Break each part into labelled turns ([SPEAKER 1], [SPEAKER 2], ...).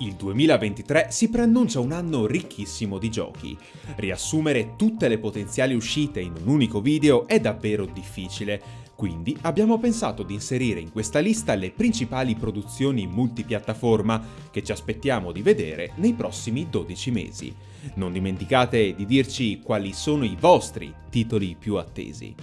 [SPEAKER 1] Il 2023 si preannuncia un anno ricchissimo di giochi. Riassumere tutte le potenziali uscite in un unico video è davvero difficile, quindi abbiamo pensato di inserire in questa lista le principali produzioni multipiattaforma che ci aspettiamo di vedere nei prossimi 12 mesi. Non dimenticate di dirci quali sono i vostri titoli più attesi.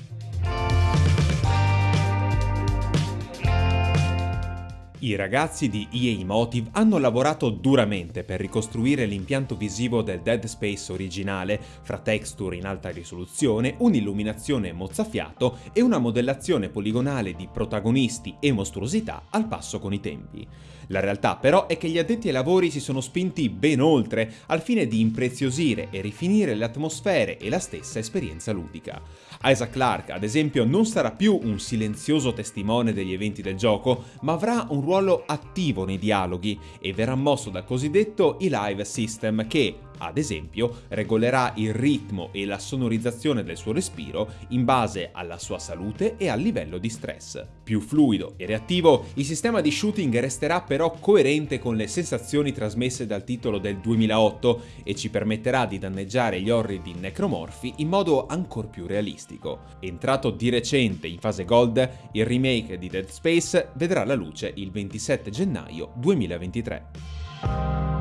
[SPEAKER 1] I ragazzi di EA Motive hanno lavorato duramente per ricostruire l'impianto visivo del Dead Space originale, fra texture in alta risoluzione, un'illuminazione mozzafiato e una modellazione poligonale di protagonisti e mostruosità al passo con i tempi. La realtà però è che gli addetti ai lavori si sono spinti ben oltre al fine di impreziosire e rifinire le atmosfere e la stessa esperienza ludica. Isaac Clarke, ad esempio, non sarà più un silenzioso testimone degli eventi del gioco, ma avrà un ruolo attivo nei dialoghi e verrà mosso dal cosiddetto e-live system che, ad esempio, regolerà il ritmo e la sonorizzazione del suo respiro in base alla sua salute e al livello di stress. Più fluido e reattivo, il sistema di shooting resterà però coerente con le sensazioni trasmesse dal titolo del 2008 e ci permetterà di danneggiare gli orridi necromorfi in modo ancor più realistico. Entrato di recente in fase gold, il remake di Dead Space vedrà la luce il 27 gennaio 2023.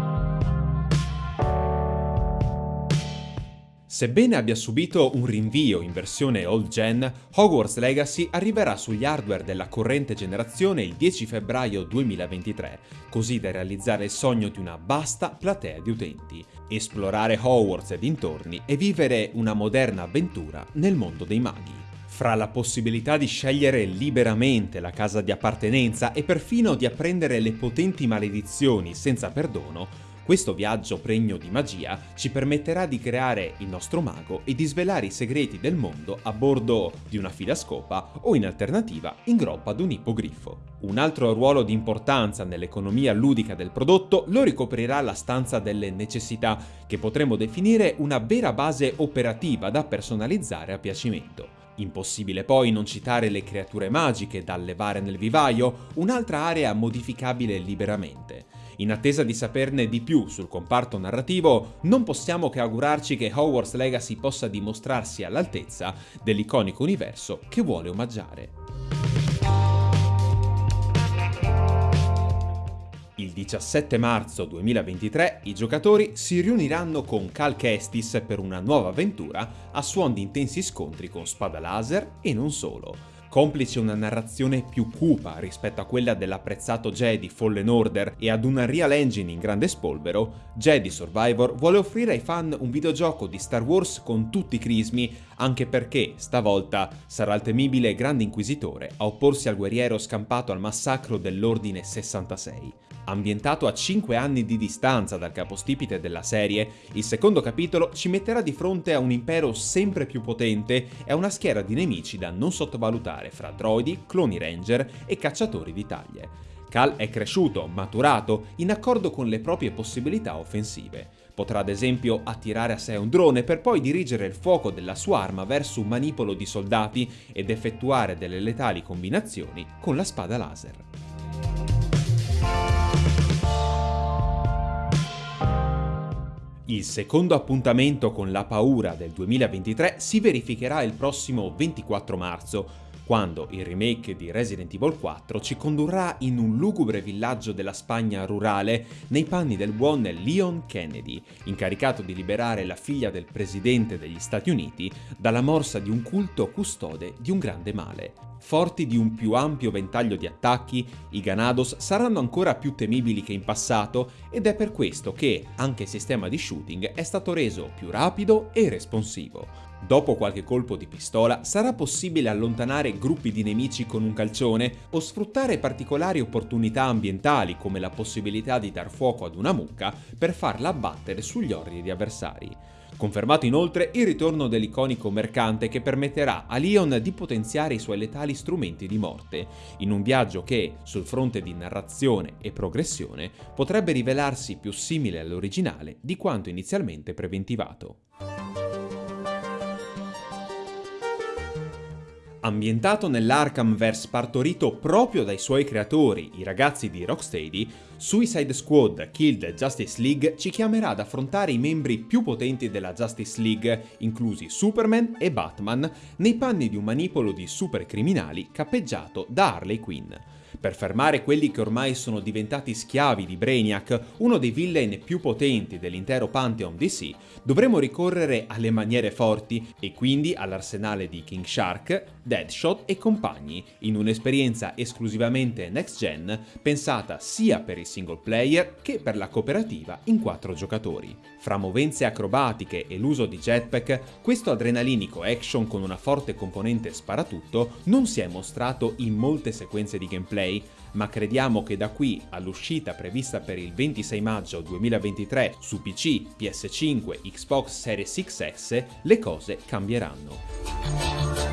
[SPEAKER 1] Sebbene abbia subito un rinvio in versione old gen, Hogwarts Legacy arriverà sugli hardware della corrente generazione il 10 febbraio 2023, così da realizzare il sogno di una vasta platea di utenti, esplorare Hogwarts e dintorni e vivere una moderna avventura nel mondo dei maghi. Fra la possibilità di scegliere liberamente la casa di appartenenza e perfino di apprendere le potenti maledizioni senza perdono, questo viaggio pregno di magia ci permetterà di creare il nostro mago e di svelare i segreti del mondo a bordo di una fidascopa o in alternativa in groppa ad un ippogrifo. Un altro ruolo di importanza nell'economia ludica del prodotto lo ricoprirà la stanza delle necessità, che potremmo definire una vera base operativa da personalizzare a piacimento. Impossibile poi non citare le creature magiche da allevare nel vivaio, un'altra area modificabile liberamente. In attesa di saperne di più sul comparto narrativo, non possiamo che augurarci che Hogwarts Legacy possa dimostrarsi all'altezza dell'iconico universo che vuole omaggiare. Il 17 marzo 2023 i giocatori si riuniranno con Cal Kestis per una nuova avventura a suon di intensi scontri con spada laser e non solo complice una narrazione più cupa rispetto a quella dell'apprezzato Jedi Fallen Order e ad una Real Engine in grande spolvero, Jedi Survivor vuole offrire ai fan un videogioco di Star Wars con tutti i crismi, anche perché, stavolta, sarà il temibile Grande Inquisitore a opporsi al guerriero scampato al massacro dell'Ordine 66. Ambientato a 5 anni di distanza dal capostipite della serie, il secondo capitolo ci metterà di fronte a un impero sempre più potente e a una schiera di nemici da non sottovalutare fra droidi, cloni ranger e cacciatori di taglie. Cal è cresciuto, maturato, in accordo con le proprie possibilità offensive. Potrà ad esempio attirare a sé un drone per poi dirigere il fuoco della sua arma verso un manipolo di soldati ed effettuare delle letali combinazioni con la spada laser. Il secondo appuntamento con la paura del 2023 si verificherà il prossimo 24 marzo, quando il remake di Resident Evil 4 ci condurrà in un lugubre villaggio della Spagna rurale nei panni del buon Leon Kennedy, incaricato di liberare la figlia del presidente degli Stati Uniti dalla morsa di un culto custode di un grande male. Forti di un più ampio ventaglio di attacchi, i Ganados saranno ancora più temibili che in passato ed è per questo che anche il sistema di shooting è stato reso più rapido e responsivo. Dopo qualche colpo di pistola sarà possibile allontanare gruppi di nemici con un calcione o sfruttare particolari opportunità ambientali come la possibilità di dar fuoco ad una mucca per farla abbattere sugli orridi avversari. Confermato inoltre il ritorno dell'iconico mercante che permetterà a Leon di potenziare i suoi letali strumenti di morte, in un viaggio che, sul fronte di narrazione e progressione, potrebbe rivelarsi più simile all'originale di quanto inizialmente preventivato. Ambientato nell'Arkhamverse partorito proprio dai suoi creatori, i ragazzi di Rocksteady, Suicide Squad Killed Justice League ci chiamerà ad affrontare i membri più potenti della Justice League, inclusi Superman e Batman, nei panni di un manipolo di supercriminali cappeggiato da Harley Quinn. Per fermare quelli che ormai sono diventati schiavi di Brainiac, uno dei villain più potenti dell'intero Pantheon DC, dovremo ricorrere alle maniere forti e quindi all'arsenale di King Shark, Deadshot e compagni, in un'esperienza esclusivamente next gen pensata sia per il single player che per la cooperativa in quattro giocatori. Fra movenze acrobatiche e l'uso di jetpack, questo adrenalinico action con una forte componente sparatutto non si è mostrato in molte sequenze di gameplay, ma crediamo che da qui all'uscita prevista per il 26 maggio 2023 su PC, PS5, Xbox Series XS, le cose cambieranno.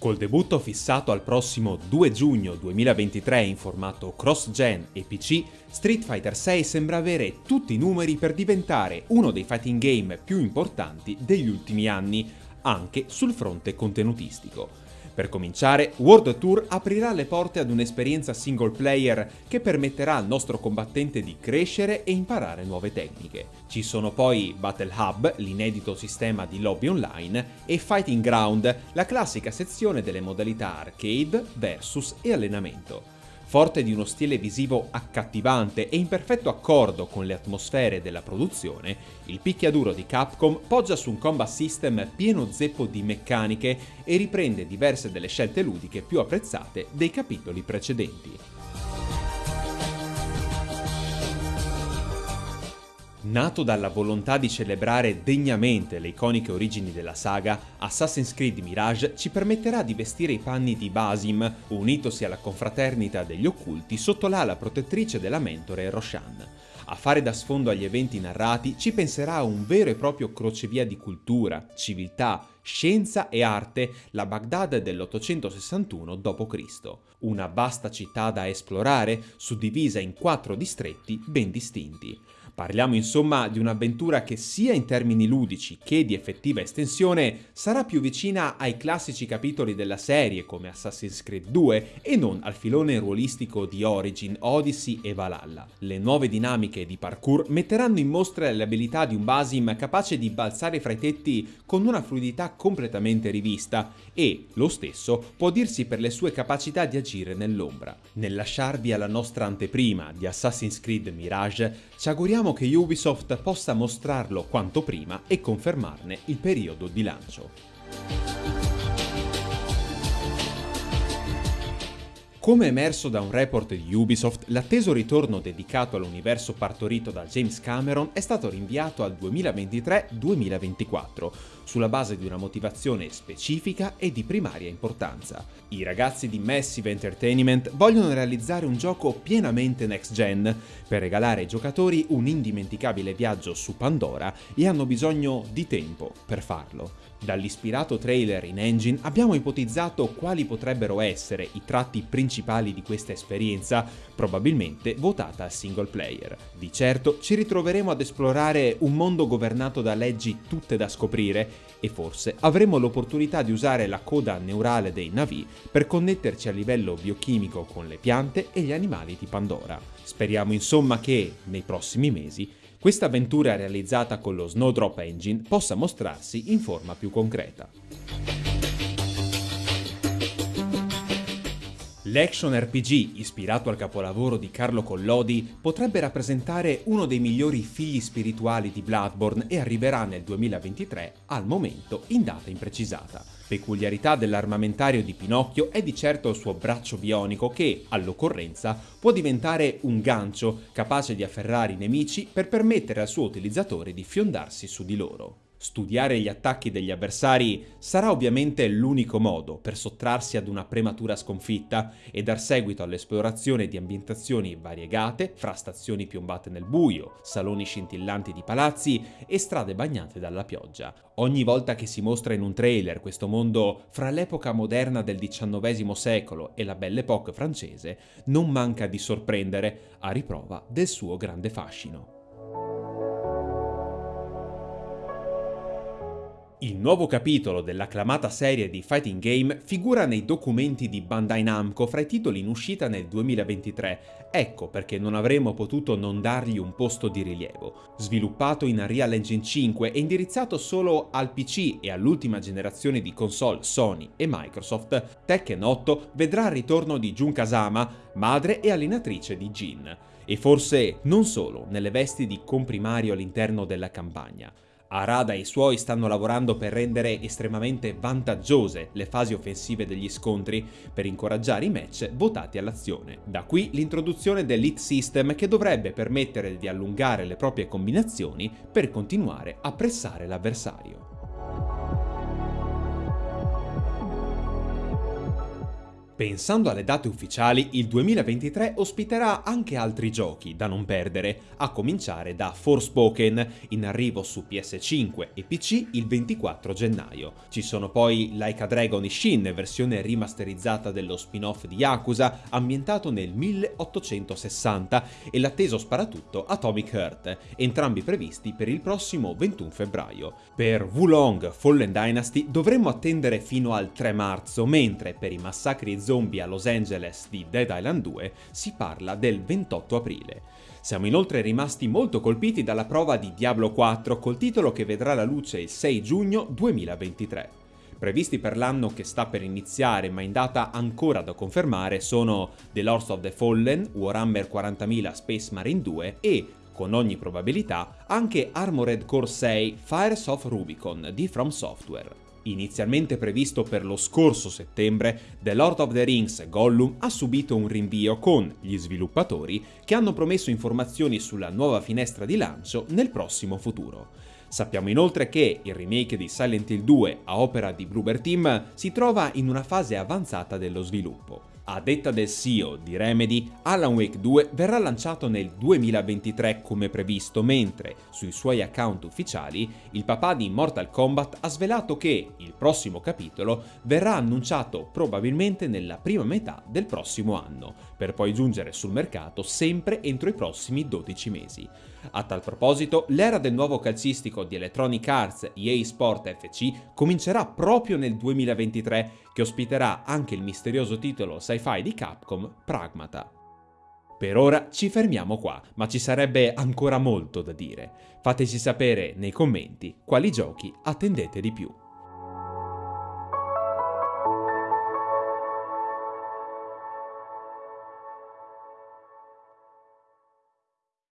[SPEAKER 1] Col debutto fissato al prossimo 2 giugno 2023 in formato cross-gen e PC, Street Fighter VI sembra avere tutti i numeri per diventare uno dei fighting game più importanti degli ultimi anni, anche sul fronte contenutistico. Per cominciare, World Tour aprirà le porte ad un'esperienza single player che permetterà al nostro combattente di crescere e imparare nuove tecniche. Ci sono poi Battle Hub, l'inedito sistema di lobby online, e Fighting Ground, la classica sezione delle modalità arcade, versus e allenamento. Forte di uno stile visivo accattivante e in perfetto accordo con le atmosfere della produzione, il picchiaduro di Capcom poggia su un combat system pieno zeppo di meccaniche e riprende diverse delle scelte ludiche più apprezzate dei capitoli precedenti. Nato dalla volontà di celebrare degnamente le iconiche origini della saga, Assassin's Creed Mirage ci permetterà di vestire i panni di Basim, unitosi alla confraternita degli occulti sotto l'ala protettrice della mentore Roshan. A fare da sfondo agli eventi narrati ci penserà un vero e proprio crocevia di cultura, civiltà, scienza e arte, la Baghdad dell'861 d.C. Una vasta città da esplorare, suddivisa in quattro distretti ben distinti. Parliamo insomma di un'avventura che sia in termini ludici che di effettiva estensione sarà più vicina ai classici capitoli della serie come Assassin's Creed 2 e non al filone ruolistico di Origin, Odyssey e Valhalla. Le nuove dinamiche di parkour metteranno in mostra le abilità di un Basim capace di balzare fra i tetti con una fluidità completamente rivista e, lo stesso, può dirsi per le sue capacità di agire nell'ombra. Nel lasciarvi alla nostra anteprima di Assassin's Creed Mirage, ci auguriamo Speriamo che Ubisoft possa mostrarlo quanto prima e confermarne il periodo di lancio. Come emerso da un report di Ubisoft, l'atteso ritorno dedicato all'universo partorito da James Cameron è stato rinviato al 2023-2024, sulla base di una motivazione specifica e di primaria importanza. I ragazzi di Massive Entertainment vogliono realizzare un gioco pienamente next gen per regalare ai giocatori un indimenticabile viaggio su Pandora e hanno bisogno di tempo per farlo. Dall'ispirato trailer in engine abbiamo ipotizzato quali potrebbero essere i tratti principali di questa esperienza, probabilmente votata a single player. Di certo ci ritroveremo ad esplorare un mondo governato da leggi tutte da scoprire e forse avremo l'opportunità di usare la coda neurale dei Navi per connetterci a livello biochimico con le piante e gli animali di Pandora. Speriamo insomma che, nei prossimi mesi, questa avventura realizzata con lo Snowdrop Engine possa mostrarsi in forma più concreta. L'action RPG, ispirato al capolavoro di Carlo Collodi, potrebbe rappresentare uno dei migliori figli spirituali di Bloodborne e arriverà nel 2023, al momento in data imprecisata. Peculiarità dell'armamentario di Pinocchio è di certo il suo braccio bionico che, all'occorrenza, può diventare un gancio capace di afferrare i nemici per permettere al suo utilizzatore di fiondarsi su di loro. Studiare gli attacchi degli avversari sarà ovviamente l'unico modo per sottrarsi ad una prematura sconfitta e dar seguito all'esplorazione di ambientazioni variegate fra stazioni piombate nel buio, saloni scintillanti di palazzi e strade bagnate dalla pioggia. Ogni volta che si mostra in un trailer questo mondo fra l'epoca moderna del XIX secolo e la Belle Époque francese, non manca di sorprendere a riprova del suo grande fascino. Il nuovo capitolo dell'acclamata serie di fighting game figura nei documenti di Bandai Namco fra i titoli in uscita nel 2023, ecco perché non avremmo potuto non dargli un posto di rilievo. Sviluppato in Unreal Engine 5 e indirizzato solo al PC e all'ultima generazione di console Sony e Microsoft, Tekken 8 vedrà il ritorno di Jun Kazama, madre e allenatrice di Jin. E forse non solo nelle vesti di comprimario all'interno della campagna. Arada e i suoi stanno lavorando per rendere estremamente vantaggiose le fasi offensive degli scontri per incoraggiare i match votati all'azione. Da qui l'introduzione dell'Hit System che dovrebbe permettere di allungare le proprie combinazioni per continuare a pressare l'avversario. Pensando alle date ufficiali, il 2023 ospiterà anche altri giochi da non perdere, a cominciare da Forspoken, in arrivo su PS5 e PC il 24 gennaio. Ci sono poi Like a Dragon Ishin, versione rimasterizzata dello spin-off di Yakuza, ambientato nel 1860, e l'atteso sparatutto Atomic Heart, entrambi previsti per il prossimo 21 febbraio. Per Wulong Fallen Dynasty dovremmo attendere fino al 3 marzo, mentre per i massacri zombie a Los Angeles di Dead Island 2 si parla del 28 aprile. Siamo inoltre rimasti molto colpiti dalla prova di Diablo 4 col titolo che vedrà la luce il 6 giugno 2023. Previsti per l'anno che sta per iniziare ma in data ancora da confermare sono The Lords of the Fallen, Warhammer 40.000 Space Marine 2 e, con ogni probabilità, anche Armored Core 6 Fires of Rubicon di From Software. Inizialmente previsto per lo scorso settembre, The Lord of the Rings Gollum ha subito un rinvio con gli sviluppatori che hanno promesso informazioni sulla nuova finestra di lancio nel prossimo futuro. Sappiamo inoltre che il remake di Silent Hill 2 a opera di Bloober Team si trova in una fase avanzata dello sviluppo. A detta del CEO di Remedy, Alan Wake 2 verrà lanciato nel 2023 come previsto, mentre sui suoi account ufficiali il papà di Mortal Kombat ha svelato che il prossimo capitolo verrà annunciato probabilmente nella prima metà del prossimo anno, per poi giungere sul mercato sempre entro i prossimi 12 mesi. A tal proposito, l'era del nuovo calcistico di Electronic Arts EA Sport FC comincerà proprio nel 2023, che ospiterà anche il misterioso titolo sci-fi di Capcom Pragmata. Per ora ci fermiamo qua, ma ci sarebbe ancora molto da dire. Fateci sapere nei commenti quali giochi attendete di più.